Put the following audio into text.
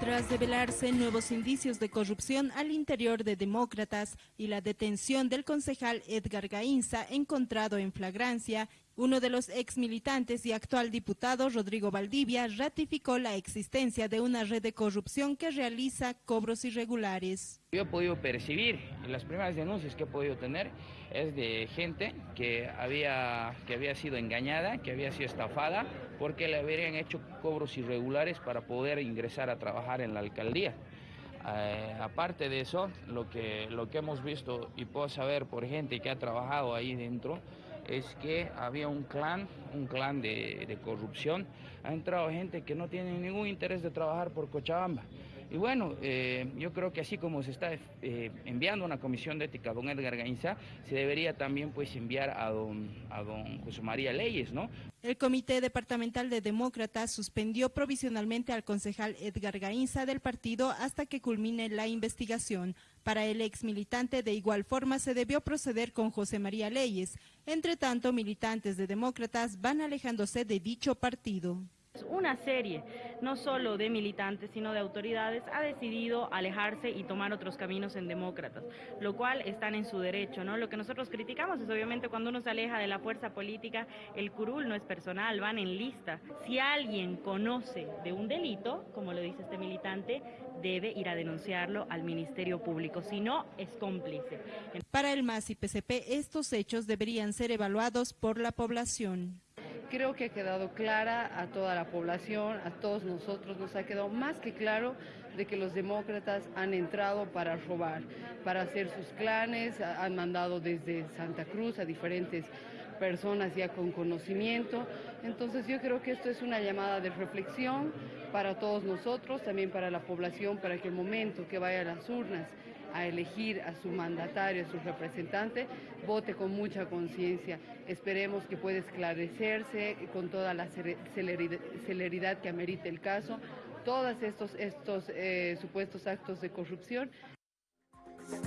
Tras develarse nuevos indicios de corrupción al interior de demócratas y la detención del concejal Edgar Gainza encontrado en flagrancia, uno de los ex militantes y actual diputado, Rodrigo Valdivia, ratificó la existencia de una red de corrupción que realiza cobros irregulares. Yo he podido percibir, las primeras denuncias que he podido tener es de gente que había, que había sido engañada, que había sido estafada, porque le habrían hecho cobros irregulares para poder ingresar a trabajar en la alcaldía. Eh, aparte de eso, lo que, lo que hemos visto y puedo saber por gente que ha trabajado ahí dentro, es que había un clan, un clan de, corrupción. Ha entrado gente que no tiene ningún interés de trabajar por Cochabamba. Y bueno, eh, yo creo que así como se está eh, enviando una comisión de ética a don Edgar Gainza, se debería también pues enviar a don, a don José María Leyes, ¿no? El Comité Departamental de Demócratas suspendió provisionalmente al concejal Edgar Gainza del partido hasta que culmine la investigación. Para el ex militante de igual forma se debió proceder con José María Leyes. Entre tanto, militantes de demócratas van alejándose de dicho partido. Una serie, no solo de militantes, sino de autoridades, ha decidido alejarse y tomar otros caminos en demócratas, lo cual están en su derecho, ¿no? Lo que nosotros criticamos es obviamente cuando uno se aleja de la fuerza política, el curul no es personal, van en lista. Si alguien conoce de un delito, como lo dice este militante, debe ir a denunciarlo al Ministerio Público, si no, es cómplice. Para el MAS y PCP, estos hechos deberían ser evaluados por la población creo que ha quedado clara a toda la población, a todos nosotros, nos ha quedado más que claro de que los demócratas han entrado para robar, para hacer sus clanes, han mandado desde Santa Cruz a diferentes personas ya con conocimiento. Entonces yo creo que esto es una llamada de reflexión para todos nosotros, también para la población, para que el momento que vaya a las urnas a elegir a su mandatario, a su representante, vote con mucha conciencia. Esperemos que pueda esclarecerse con toda la celeridad que amerite el caso todos estos, estos eh, supuestos actos de corrupción.